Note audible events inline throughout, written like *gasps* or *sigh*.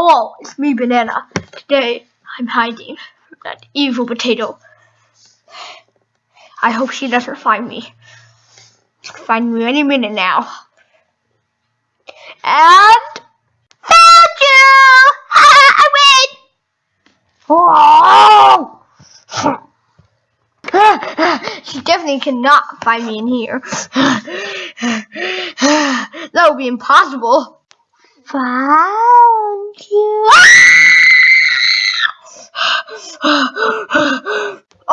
Oh, Hello, it's me, Banana. Today, I'm hiding from that evil potato. I hope she doesn't find me. She'll find me any minute now. And found you! *laughs* I win! Oh! *laughs* she definitely cannot find me in here. *laughs* that would be impossible. Found you.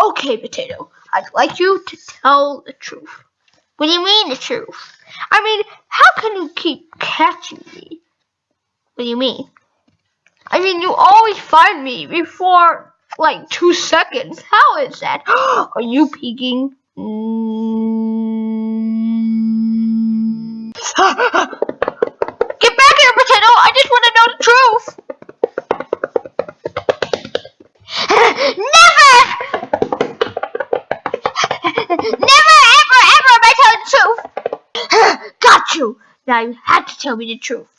okay, Potato. I'd like you to tell the truth. What do you mean the truth? I mean, how can you keep catching me? What do you mean? I mean, you always find me before like two seconds. How is that? *gasps* Are you peeking? Mm. Get Never! *laughs* Never, ever, ever am I telling the truth! *gasps* Got you! Now you have to tell me the truth.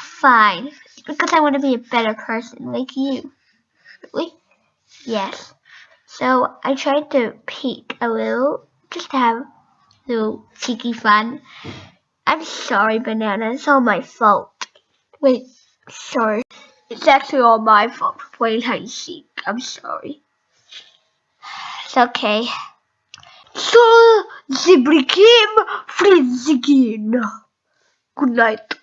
Fine. Because I want to be a better person like you. Really? Yes. So I tried to peek a little, just to have a little cheeky fun. I'm sorry, Banana. It's all my fault. Wait, sorry. It's actually all my fault for playing hide and seek. I'm sorry. It's okay. So, the game freeze again. Good night.